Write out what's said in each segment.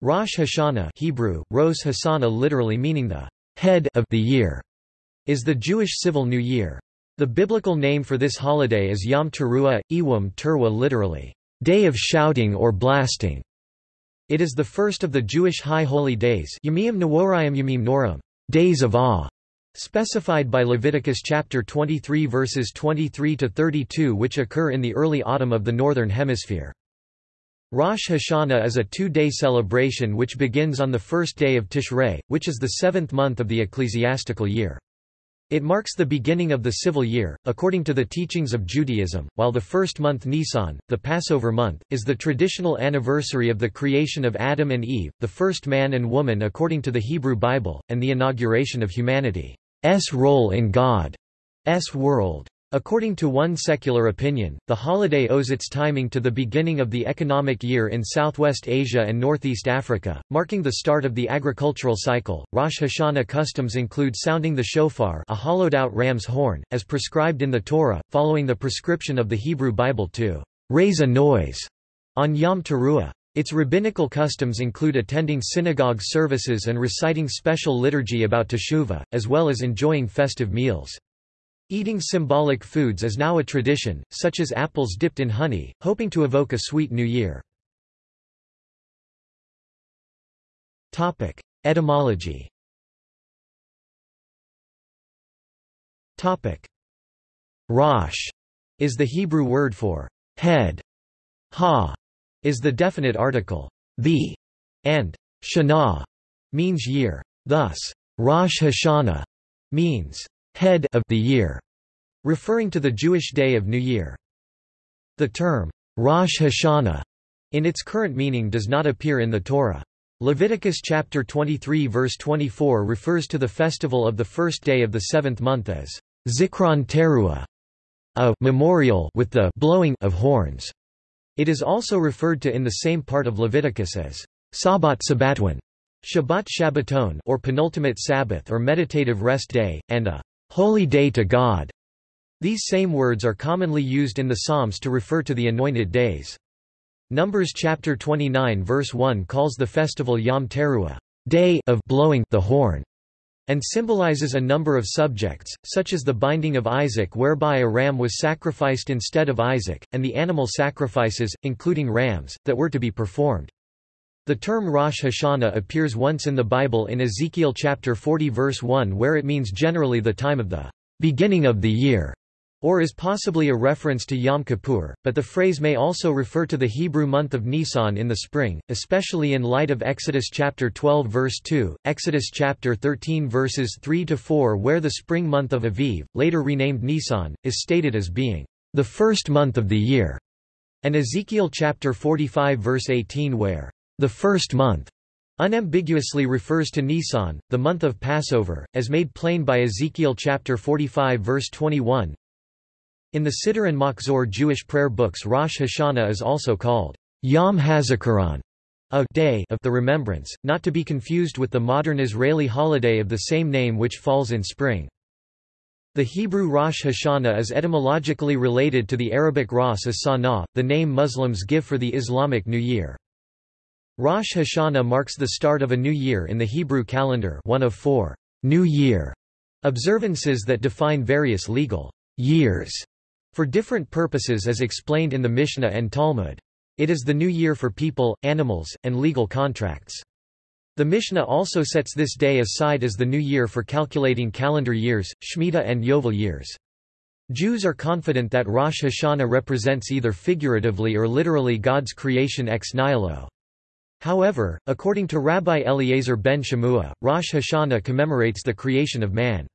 Rosh Hashanah Hebrew, Rosh Hashanah literally meaning the head of the year, is the Jewish civil new year. The biblical name for this holiday is Yom Teruah, Ewum Terwa literally, day of shouting or blasting. It is the first of the Jewish high holy days Yamim Neworayim Yamim Noram, days of awe, specified by Leviticus chapter 23 verses 23 to 32 which occur in the early autumn of the northern hemisphere. Rosh Hashanah is a two-day celebration which begins on the first day of Tishrei, which is the seventh month of the ecclesiastical year. It marks the beginning of the civil year, according to the teachings of Judaism, while the first month Nisan, the Passover month, is the traditional anniversary of the creation of Adam and Eve, the first man and woman according to the Hebrew Bible, and the inauguration of humanity's role in God's world. According to one secular opinion, the holiday owes its timing to the beginning of the economic year in Southwest Asia and Northeast Africa, marking the start of the agricultural cycle. Rosh Hashanah customs include sounding the shofar, a hollowed-out ram's horn, as prescribed in the Torah, following the prescription of the Hebrew Bible to raise a noise on Yom Teruah. Its rabbinical customs include attending synagogue services and reciting special liturgy about Teshuvah, as well as enjoying festive meals. Eating symbolic foods is now a tradition, such as apples dipped in honey, hoping to evoke a sweet new year. Etymology Rosh is the Hebrew word for head. Ha is the definite article the, and shana means year. Thus, Rosh Hashanah means head of the year, referring to the Jewish day of New Year. The term Rosh Hashanah in its current meaning does not appear in the Torah. Leviticus chapter 23 verse 24 refers to the festival of the first day of the seventh month as Zikron Teruah, a memorial with the blowing of horns. It is also referred to in the same part of Leviticus as Sabbat Sabbatwan, Shabbat Shabbaton or penultimate Sabbath or meditative rest day, and a holy day to God. These same words are commonly used in the Psalms to refer to the anointed days. Numbers chapter 29 verse 1 calls the festival Yom Teruah, day of blowing the horn, and symbolizes a number of subjects, such as the binding of Isaac whereby a ram was sacrificed instead of Isaac, and the animal sacrifices, including rams, that were to be performed. The term Rosh Hashanah appears once in the Bible in Ezekiel chapter 40 verse 1 where it means generally the time of the beginning of the year, or is possibly a reference to Yom Kippur, but the phrase may also refer to the Hebrew month of Nisan in the spring, especially in light of Exodus chapter 12 verse 2, Exodus chapter 13 verses 3 to 4 where the spring month of Aviv, later renamed Nisan, is stated as being the first month of the year, and Ezekiel chapter 45 verse 18 where the first month unambiguously refers to Nisan, the month of Passover, as made plain by Ezekiel chapter 45 verse 21. In the Siddur and Machzor Jewish prayer books Rosh Hashanah is also called Yom HaZikaron, a day of the remembrance, not to be confused with the modern Israeli holiday of the same name which falls in spring. The Hebrew Rosh Hashanah is etymologically related to the Arabic Ras as-Sanah, the name Muslims give for the Islamic New Year. Rosh Hashanah marks the start of a new year in the Hebrew calendar one of four New Year observances that define various legal years for different purposes as explained in the Mishnah and Talmud. It is the new year for people, animals, and legal contracts. The Mishnah also sets this day aside as the new year for calculating calendar years, Shemitah and Yovel years. Jews are confident that Rosh Hashanah represents either figuratively or literally God's creation ex nihilo. However, according to Rabbi Eliezer ben Shemua, Rosh Hashanah commemorates the creation of man.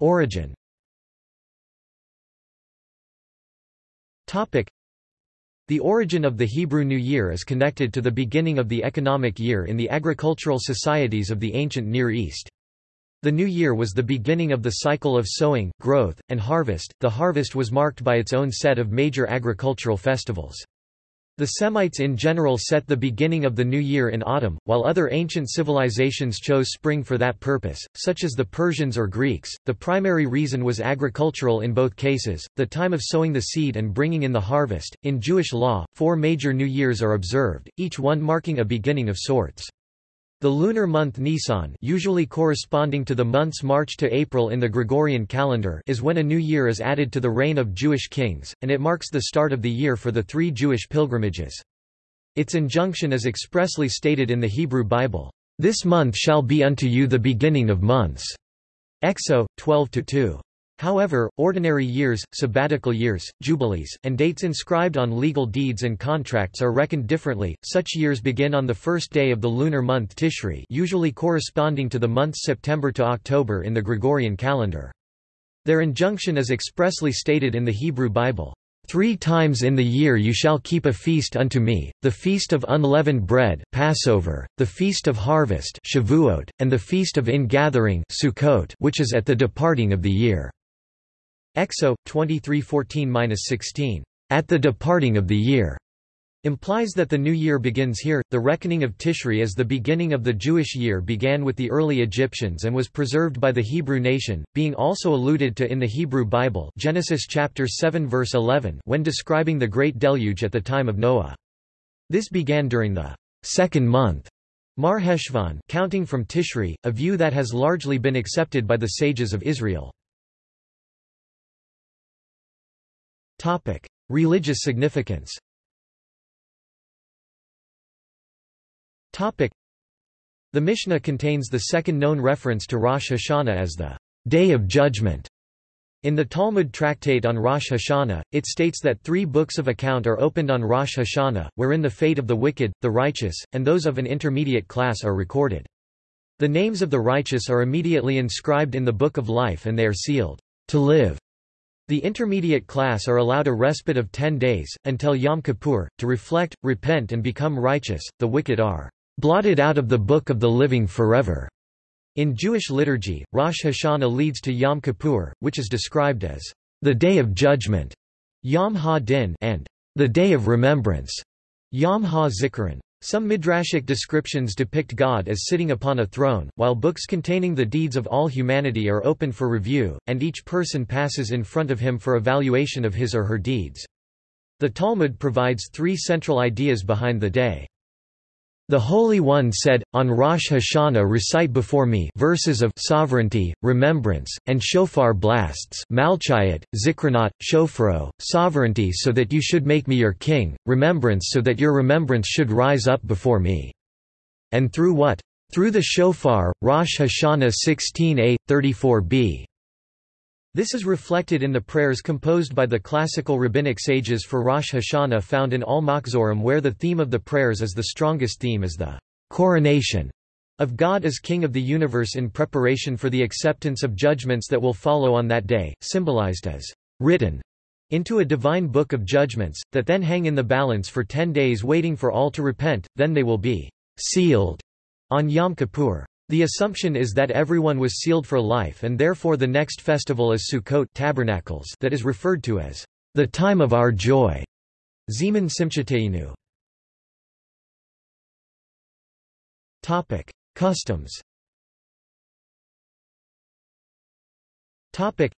Origin The origin of the Hebrew New Year is connected to the beginning of the economic year in the agricultural societies of the ancient Near East. The new year was the beginning of the cycle of sowing, growth, and harvest. The harvest was marked by its own set of major agricultural festivals. The Semites in general set the beginning of the new year in autumn, while other ancient civilizations chose spring for that purpose, such as the Persians or Greeks. The primary reason was agricultural in both cases, the time of sowing the seed and bringing in the harvest. In Jewish law, four major new years are observed, each one marking a beginning of sorts. The lunar month Nisan usually corresponding to the months March to April in the Gregorian calendar is when a new year is added to the reign of Jewish kings, and it marks the start of the year for the three Jewish pilgrimages. Its injunction is expressly stated in the Hebrew Bible, "...this month shall be unto you the beginning of months." Exo, 12-2. However, ordinary years, sabbatical years, jubilees, and dates inscribed on legal deeds and contracts are reckoned differently. Such years begin on the first day of the lunar month Tishri, usually corresponding to the months September to October in the Gregorian calendar. Their injunction is expressly stated in the Hebrew Bible. Three times in the year you shall keep a feast unto me, the feast of unleavened bread Passover, the feast of harvest Shavuot, and the feast of ingathering Sukkot, which is at the departing of the year. Exo 2314-16 at the departing of the year implies that the new year begins here. The reckoning of Tishri as the beginning of the Jewish year began with the early Egyptians and was preserved by the Hebrew nation, being also alluded to in the Hebrew Bible, Genesis chapter 7 verse 11, when describing the great deluge at the time of Noah. This began during the second month, Mar Heshvan, counting from Tishri, a view that has largely been accepted by the sages of Israel. Topic: Religious significance. Topic: The Mishnah contains the second known reference to Rosh Hashanah as the Day of Judgment. In the Talmud tractate on Rosh Hashanah, it states that three books of account are opened on Rosh Hashanah, wherein the fate of the wicked, the righteous, and those of an intermediate class are recorded. The names of the righteous are immediately inscribed in the Book of Life and they are sealed, to live, the intermediate class are allowed a respite of ten days, until Yom Kippur, to reflect, repent and become righteous, the wicked are blotted out of the book of the living forever. In Jewish liturgy, Rosh Hashanah leads to Yom Kippur, which is described as the Day of Judgment, Yom Ha-Din, and the Day of Remembrance, Yom Ha-Zikaron. Some midrashic descriptions depict God as sitting upon a throne, while books containing the deeds of all humanity are open for review, and each person passes in front of him for evaluation of his or her deeds. The Talmud provides three central ideas behind the day. The Holy One said, On Rosh Hashanah recite before me verses of sovereignty, remembrance, and shofar blasts Malchayot, Zikronot, Shofaro, sovereignty so that you should make me your king, remembrance so that your remembrance should rise up before me. And through what? Through the shofar, Rosh Hashanah 16a, 34b. This is reflected in the prayers composed by the classical rabbinic sages for Rosh Hashanah found in all Machzorim where the theme of the prayers is the strongest theme is the coronation of God as King of the universe in preparation for the acceptance of judgments that will follow on that day, symbolized as written into a divine book of judgments, that then hang in the balance for ten days waiting for all to repent, then they will be sealed on Yom Kippur. The assumption is that everyone was sealed for life and therefore the next festival is Sukkot tabernacles that is referred to as the time of our joy. Zeman Simchateinu. Topic: Customs. Topic: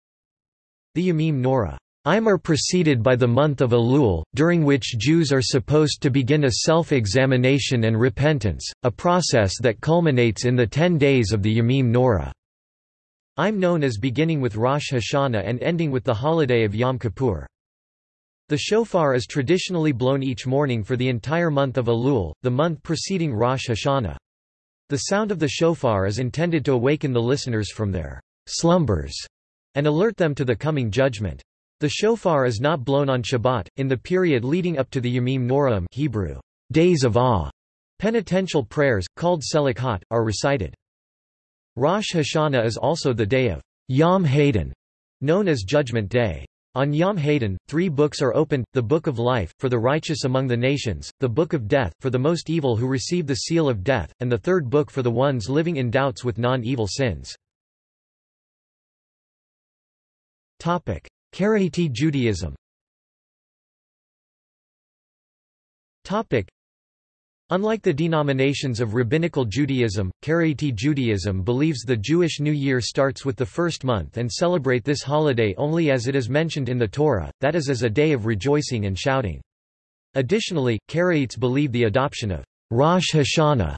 The Yamim Nora Imar preceded by the month of Elul, during which Jews are supposed to begin a self-examination and repentance, a process that culminates in the ten days of the Yamim. I'm known as beginning with Rosh Hashanah and ending with the holiday of Yom Kippur. The shofar is traditionally blown each morning for the entire month of Elul, the month preceding Rosh Hashanah. The sound of the shofar is intended to awaken the listeners from their slumbers and alert them to the coming judgment. The shofar is not blown on Shabbat, in the period leading up to the Yamim Noraim Hebrew, days of awe. Penitential prayers, called selichot, are recited. Rosh Hashanah is also the day of Yom Hadin, known as Judgment Day. On Yom Hadin, three books are opened, the Book of Life, for the righteous among the nations, the Book of Death, for the most evil who receive the seal of death, and the third book for the ones living in doubts with non-evil sins. Karaite Judaism Unlike the denominations of Rabbinical Judaism, Karaite Judaism believes the Jewish New Year starts with the first month and celebrate this holiday only as it is mentioned in the Torah, that is as a day of rejoicing and shouting. Additionally, Karaites believe the adoption of Rosh Hashanah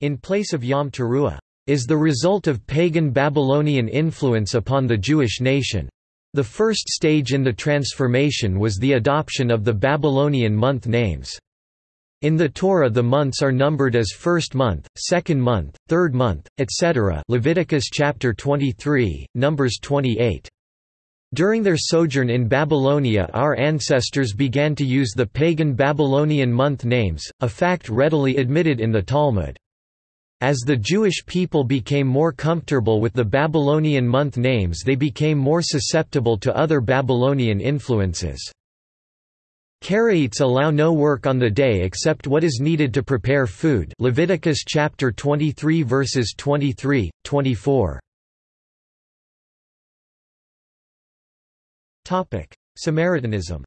in place of Yom Teruah is the result of pagan Babylonian influence upon the Jewish nation. The first stage in the transformation was the adoption of the Babylonian month names. In the Torah the months are numbered as first month, second month, third month, etc. Leviticus chapter 23, Numbers 28. During their sojourn in Babylonia our ancestors began to use the pagan Babylonian month names, a fact readily admitted in the Talmud. As the Jewish people became more comfortable with the Babylonian month names they became more susceptible to other Babylonian influences. Karaites allow no work on the day except what is needed to prepare food Leviticus chapter 23 verses 23, 24. Samaritanism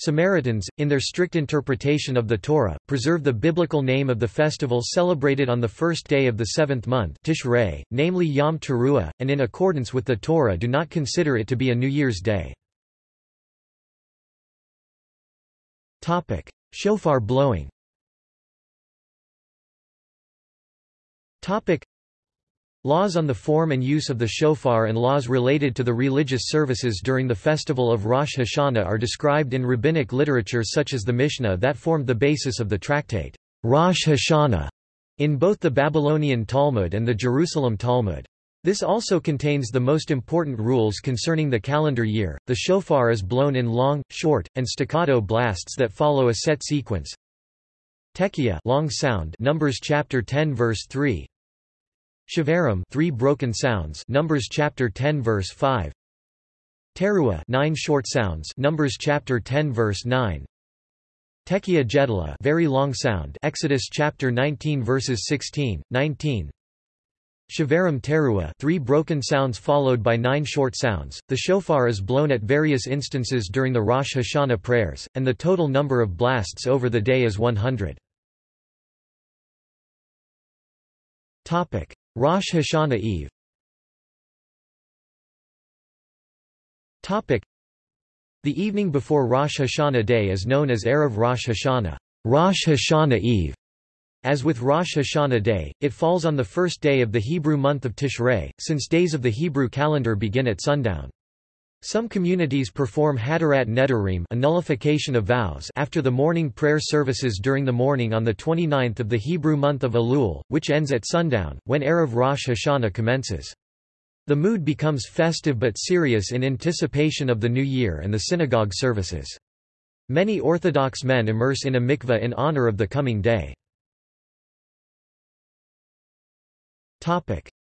Samaritans, in their strict interpretation of the Torah, preserve the biblical name of the festival celebrated on the first day of the seventh month Tishrei, namely Yom Teruah, and in accordance with the Torah do not consider it to be a New Year's Day. Shofar blowing Laws on the form and use of the shofar and laws related to the religious services during the festival of Rosh Hashanah are described in rabbinic literature such as the Mishnah that formed the basis of the tractate Rosh Hashanah in both the Babylonian Talmud and the Jerusalem Talmud. This also contains the most important rules concerning the calendar year. The shofar is blown in long, short, and staccato blasts that follow a set sequence. Tekiah long sound Numbers chapter 10 verse 3 Shavarim three broken sounds Numbers chapter 10 verse 5 Teruah nine short sounds Numbers chapter 10 verse 9 Tekiah Gedolah very long sound Exodus chapter 19 verses 16 19 Shavarim Teruah three broken sounds followed by nine short sounds. The shofar is blown at various instances during the Rosh Hashanah prayers, and the total number of blasts over the day is 100. Topic: Rosh Hashanah Eve Topic. The evening before Rosh Hashanah Day is known as Erev Rosh Hashanah, Rosh Hashanah Eve. As with Rosh Hashanah Day, it falls on the first day of the Hebrew month of Tishrei, since days of the Hebrew calendar begin at sundown. Some communities perform Hatarat Nedarim a nullification of vows after the morning prayer services during the morning on the 29th of the Hebrew month of Elul, which ends at sundown, when Erev Rosh Hashanah commences. The mood becomes festive but serious in anticipation of the new year and the synagogue services. Many Orthodox men immerse in a mikveh in honor of the coming day.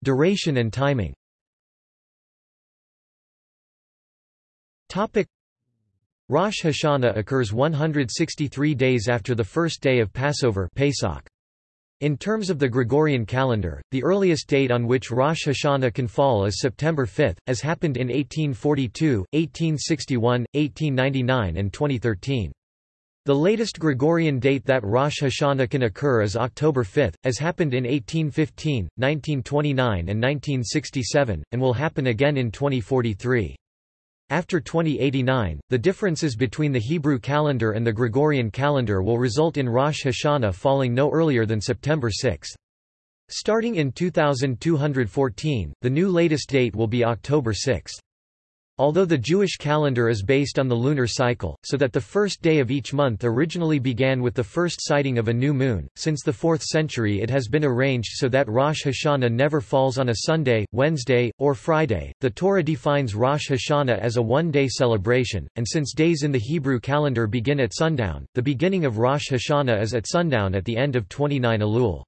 Duration and timing Topic Rosh Hashanah occurs 163 days after the first day of Passover Pesach. In terms of the Gregorian calendar, the earliest date on which Rosh Hashanah can fall is September 5, as happened in 1842, 1861, 1899 and 2013. The latest Gregorian date that Rosh Hashanah can occur is October 5, as happened in 1815, 1929 and 1967, and will happen again in 2043. After 2089, the differences between the Hebrew calendar and the Gregorian calendar will result in Rosh Hashanah falling no earlier than September 6. Starting in 2214, the new latest date will be October 6. Although the Jewish calendar is based on the lunar cycle, so that the first day of each month originally began with the first sighting of a new moon, since the 4th century it has been arranged so that Rosh Hashanah never falls on a Sunday, Wednesday, or Friday. The Torah defines Rosh Hashanah as a one-day celebration, and since days in the Hebrew calendar begin at sundown, the beginning of Rosh Hashanah is at sundown at the end of 29 Elul.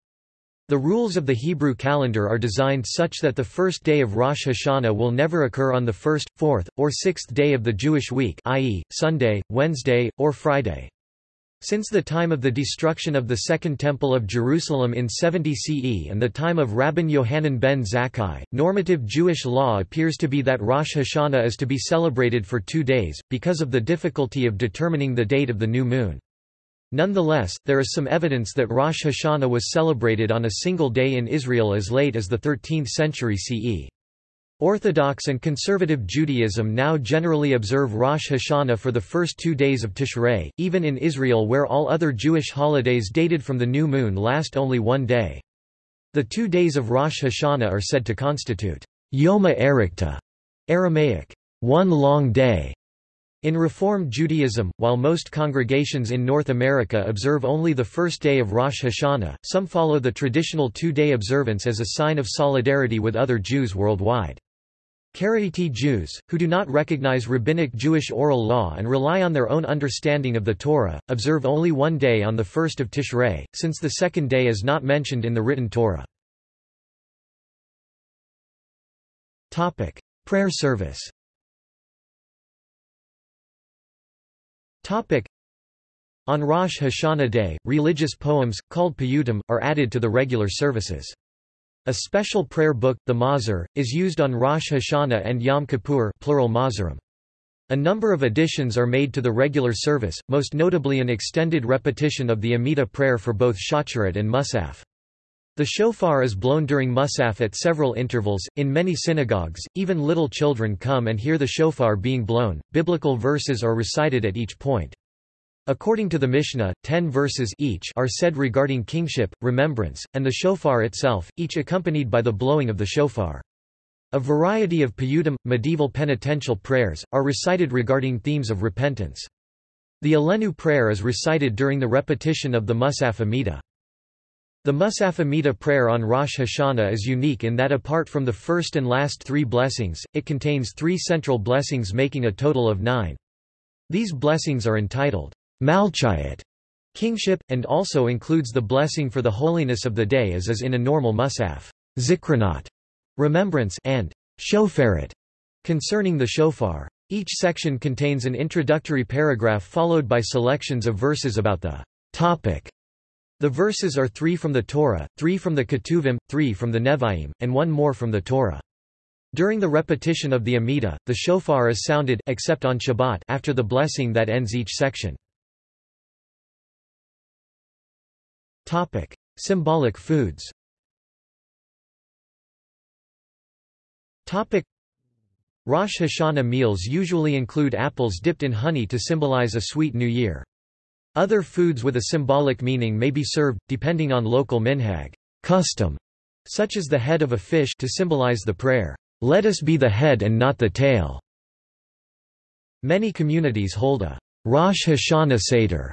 The rules of the Hebrew calendar are designed such that the first day of Rosh Hashanah will never occur on the first, fourth, or sixth day of the Jewish week i.e., Sunday, Wednesday, or Friday. Since the time of the destruction of the Second Temple of Jerusalem in 70 CE and the time of Rabban Yohanan ben Zakkai, normative Jewish law appears to be that Rosh Hashanah is to be celebrated for two days, because of the difficulty of determining the date of the new moon. Nonetheless, there is some evidence that Rosh Hashanah was celebrated on a single day in Israel as late as the 13th century CE. Orthodox and conservative Judaism now generally observe Rosh Hashanah for the first two days of Tishrei, even in Israel where all other Jewish holidays dated from the new moon last only one day. The two days of Rosh Hashanah are said to constitute Yoma Erichta, Aramaic, one long day. In Reform Judaism, while most congregations in North America observe only the first day of Rosh Hashanah, some follow the traditional two-day observance as a sign of solidarity with other Jews worldwide. Karaite Jews, who do not recognize rabbinic Jewish oral law and rely on their own understanding of the Torah, observe only one day on the first of Tishrei, since the second day is not mentioned in the written Torah. Prayer service On Rosh Hashanah day, religious poems, called piyutim, are added to the regular services. A special prayer book, the Machzor, is used on Rosh Hashanah and Yom Kippur plural Machzorim. A number of additions are made to the regular service, most notably an extended repetition of the Amida prayer for both Shacharit and Musaf. The shofar is blown during Musaf at several intervals. In many synagogues, even little children come and hear the shofar being blown. Biblical verses are recited at each point. According to the Mishnah, ten verses each are said regarding kingship, remembrance, and the shofar itself, each accompanied by the blowing of the shofar. A variety of piyutim, medieval penitential prayers, are recited regarding themes of repentance. The Aleinu prayer is recited during the repetition of the Musaf Amidah. The Musaf Amidah prayer on Rosh Hashanah is unique in that apart from the first and last three blessings, it contains three central blessings making a total of nine. These blessings are entitled, Malchayat kingship, and also includes the blessing for the holiness of the day as is in a normal musaf, zikranot remembrance, and shofaret concerning the shofar. Each section contains an introductory paragraph followed by selections of verses about the topic. The verses are three from the Torah, three from the Ketuvim, three from the Nevi'im, and one more from the Torah. During the repetition of the Amidah, the shofar is sounded except on Shabbat after the blessing that ends each section. Topic: Symbolic foods. Topic: Rosh Hashanah meals usually include apples dipped in honey to symbolize a sweet new year. Other foods with a symbolic meaning may be served, depending on local minhag custom, such as the head of a fish to symbolize the prayer, "Let us be the head and not the tail." Many communities hold a Rosh Hashanah Seder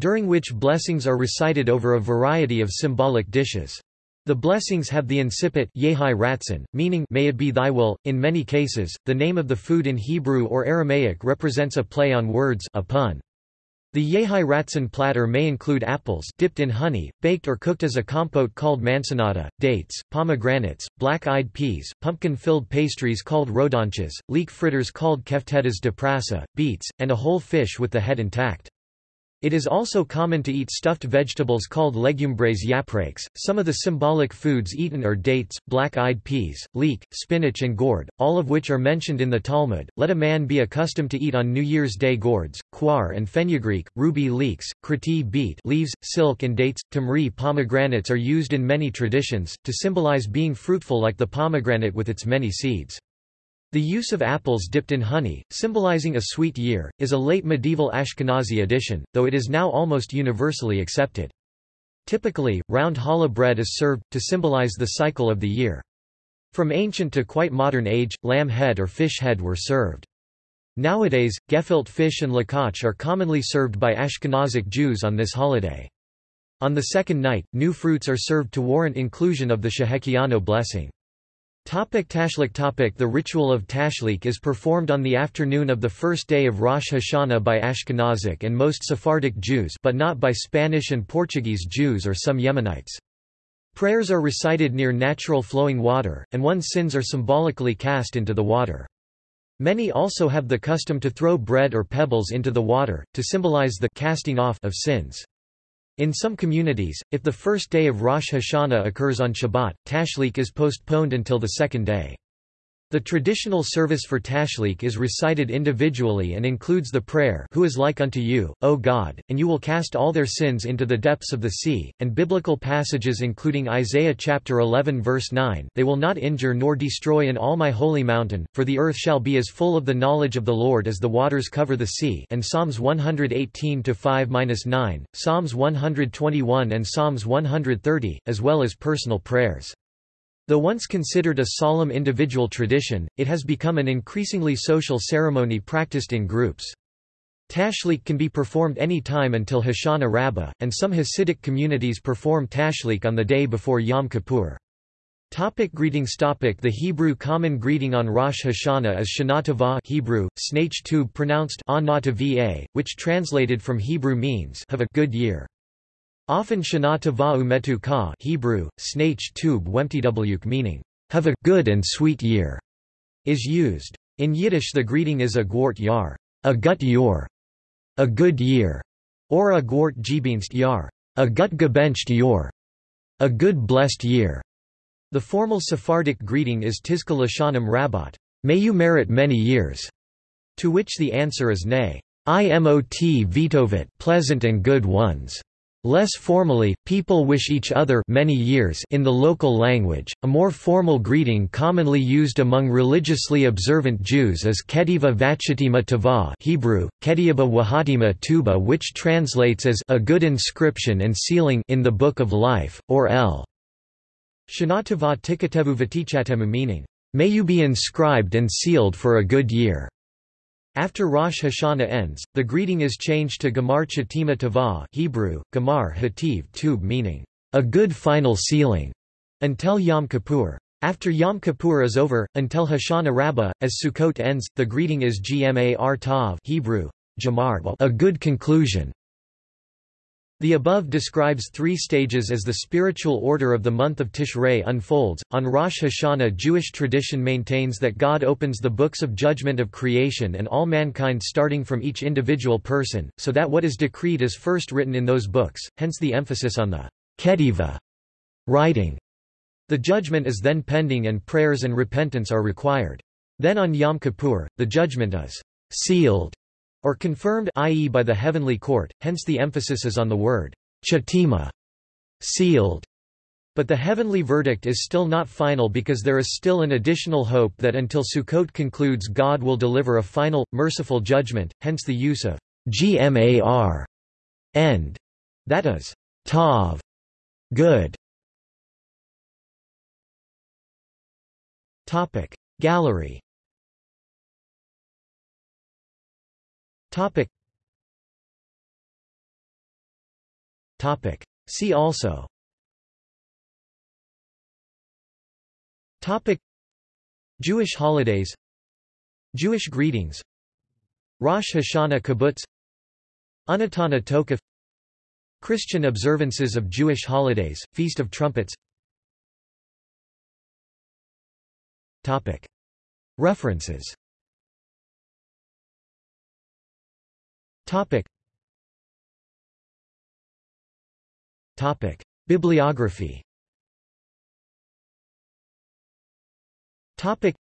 during which blessings are recited over a variety of symbolic dishes. The blessings have the incipit Yehi Ratzon, meaning may it be thy will. In many cases, the name of the food in Hebrew or Aramaic represents a play on words a pun. The Yehi Ratzon platter may include apples dipped in honey, baked or cooked as a compote called mansanada, dates, pomegranates, black-eyed peas, pumpkin-filled pastries called rodanches, leek fritters called keftedas de prasa, beets, and a whole fish with the head intact. It is also common to eat stuffed vegetables called legumbres yaprakes. Some of the symbolic foods eaten are dates, black-eyed peas, leek, spinach and gourd, all of which are mentioned in the Talmud. Let a man be accustomed to eat on New Year's Day gourds, coir and fenugreek, ruby leeks, kriti beet leaves, silk and dates. Tamri pomegranates are used in many traditions, to symbolize being fruitful like the pomegranate with its many seeds. The use of apples dipped in honey, symbolizing a sweet year, is a late medieval Ashkenazi addition, though it is now almost universally accepted. Typically, round challah bread is served, to symbolize the cycle of the year. From ancient to quite modern age, lamb head or fish head were served. Nowadays, gefilte fish and lakach are commonly served by Ashkenazic Jews on this holiday. On the second night, new fruits are served to warrant inclusion of the Shehecheyanu blessing. Topic Tashlik topic The ritual of Tashlik is performed on the afternoon of the first day of Rosh Hashanah by Ashkenazic and most Sephardic Jews but not by Spanish and Portuguese Jews or some Yemenites. Prayers are recited near natural flowing water, and one's sins are symbolically cast into the water. Many also have the custom to throw bread or pebbles into the water, to symbolize the casting off of sins. In some communities, if the first day of Rosh Hashanah occurs on Shabbat, tashlik is postponed until the second day. The traditional service for Tashlik is recited individually and includes the prayer Who is like unto you, O God, and you will cast all their sins into the depths of the sea, and biblical passages including Isaiah chapter 11 verse 9 They will not injure nor destroy in all my holy mountain, for the earth shall be as full of the knowledge of the Lord as the waters cover the sea and Psalms 118-5-9, Psalms 121 and Psalms 130, as well as personal prayers. Though once considered a solemn individual tradition, it has become an increasingly social ceremony practiced in groups. Tashlich can be performed any time until Hoshana Rabbah, and some Hasidic communities perform Tashlich on the day before Yom Kippur. Topic greetings topic The Hebrew common greeting on Rosh Hashanah is Shana Tova Hebrew, Snach Tub pronounced which translated from Hebrew means have a good year. Often Shana Tova Umetu Ka Hebrew, Snach Tub Wemtwk meaning, have a good and sweet year, is used. In Yiddish the greeting is a gwort yar, a gut yor, a good year, or a gwort gebenst yar, a gut gebencht yor, a good blessed year. The formal Sephardic greeting is Tizka Lashanim may you merit many years, to which the answer is nay. Imot vitovit pleasant and good ones. Less formally, people wish each other many years in the local language. A more formal greeting commonly used among religiously observant Jews is Ketiva Vachatima Tava Hebrew, Kediaba Wahatima Tuba which translates as a good inscription and sealing in the Book of Life, or L. Shanatava Tikatevu Vatichatemu meaning, may you be inscribed and sealed for a good year. After Rosh Hashanah ends, the greeting is changed to Gamar Chatima Tava Hebrew, Gamar Hativ Tub meaning, a good final sealing, until Yom Kippur. After Yom Kippur is over, until Hoshana Rabbah, as Sukkot ends, the greeting is Gmar Tav Hebrew, Jamar a good conclusion. The above describes three stages as the spiritual order of the month of Tishrei unfolds. On Rosh Hashanah, Jewish tradition maintains that God opens the books of judgment of creation and all mankind starting from each individual person, so that what is decreed is first written in those books, hence the emphasis on the ketiva writing. The judgment is then pending and prayers and repentance are required. Then on Yom Kippur, the judgment is sealed or confirmed i.e. by the heavenly court, hence the emphasis is on the word chatima, sealed. But the heavenly verdict is still not final because there is still an additional hope that until Sukkot concludes God will deliver a final, merciful judgment, hence the use of gmar, end, that is, tav, good. Gallery Topic. Topic. See also. Topic. Jewish holidays. Jewish greetings. Rosh Hashanah Kibbutz. Unetaneh Tokef. Christian observances of Jewish holidays, Feast of Trumpets. Topic. References Topic. Topic. Bibliography Topic.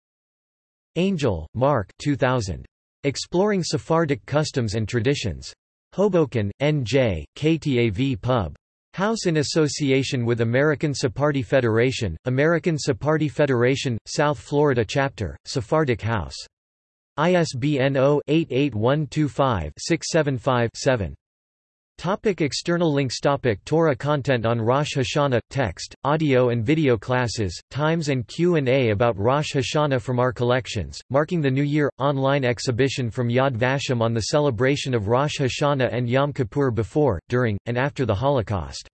Angel, Marc 2000. Exploring Sephardic Customs and Traditions. Hoboken, N.J., KTAV Pub. House in association with American Sephardi Federation, American Sephardi Federation, South Florida Chapter, Sephardic House. ISBN 0-88125-675-7. Topic external links Topic Torah content on Rosh Hashanah – Text, audio and video classes, times and Q&A about Rosh Hashanah from our collections, marking the New Year – online exhibition from Yad Vashem on the celebration of Rosh Hashanah and Yom Kippur before, during, and after the Holocaust